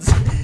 fields.